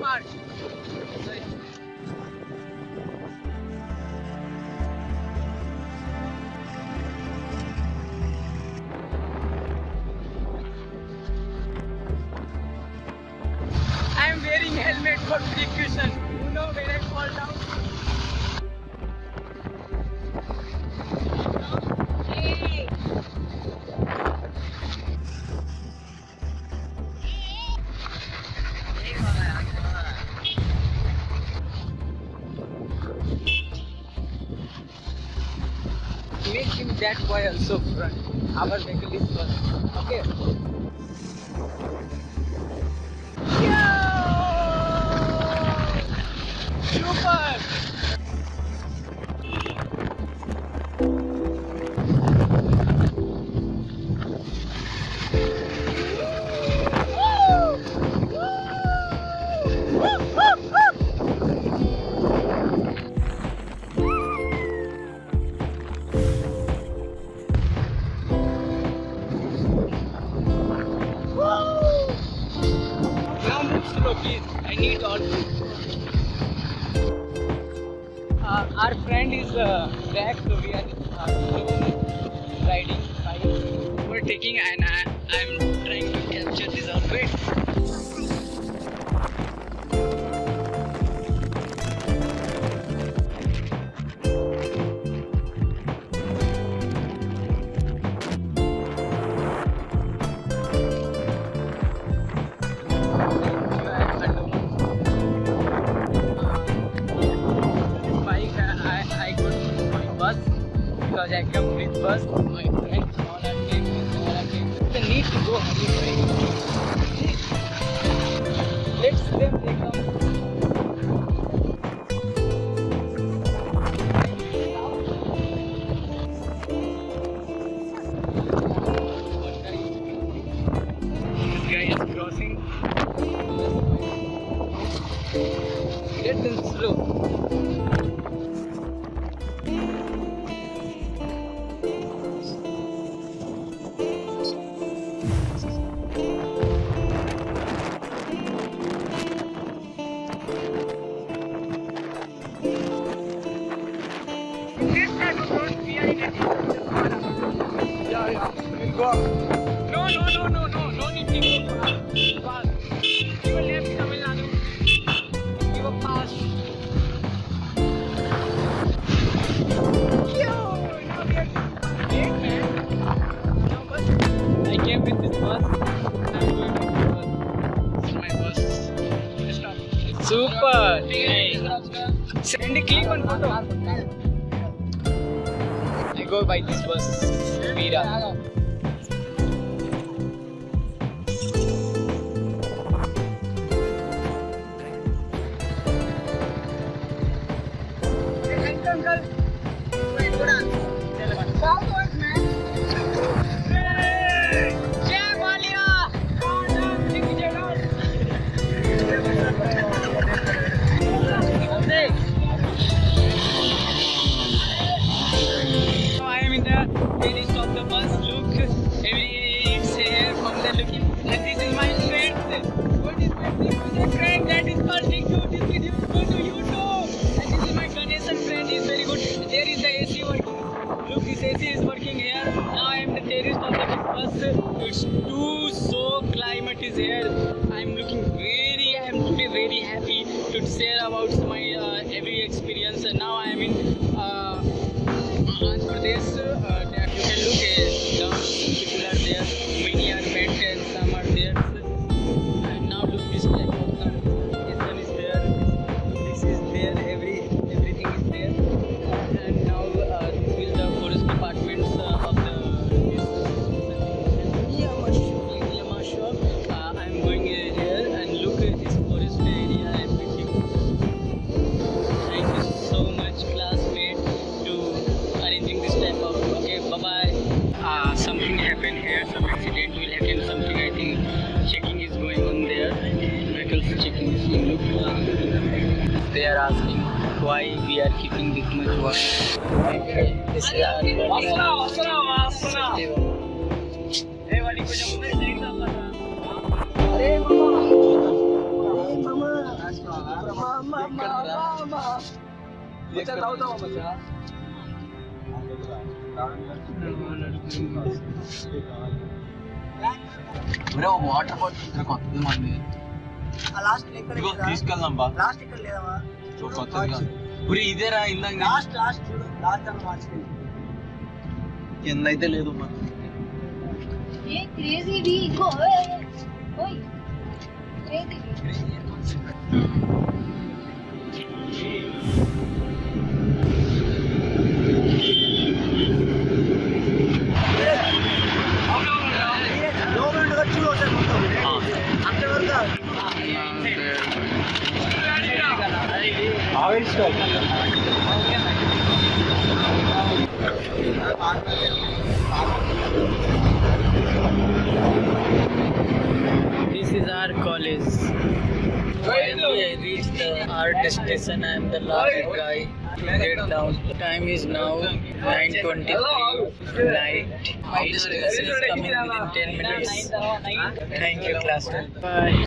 I am wearing helmet for precaution. You know when I fall down. make him that boy also front. Our vehicle is first. Okay. Yo! Super! I need all uh, Our friend is uh, back, so we are uh, riding. We're taking and uh, I'm trying to capture this my friends, all all. The need to go hungry. Super! Send a clip and photo. I go by this bus, Veera. Uncle. should share about my uh, every experience. Now I am in they are asking why we are keeping this much water. Water bottle కొంతమంది ఆ last ఇక్కడ ఇదిగో లేదా తీసుకెళ్దాం బా last ఇక్కడ లేదమ్మా so కొత్తగా ఉరి ఇదేరా ఇందాక నేను- లాస్ట్ లాస్ట్ చూడు లాస్ట్ అన్న మార్చుకెళ్ళి కింద అయితే లేదు మరి ఏ crazy This is our college. Finally, I reached the our destination. I am the last guy get down. Time is now 9:23 night. My destination is coming within 10 minutes. Thank you, classroom. Bye.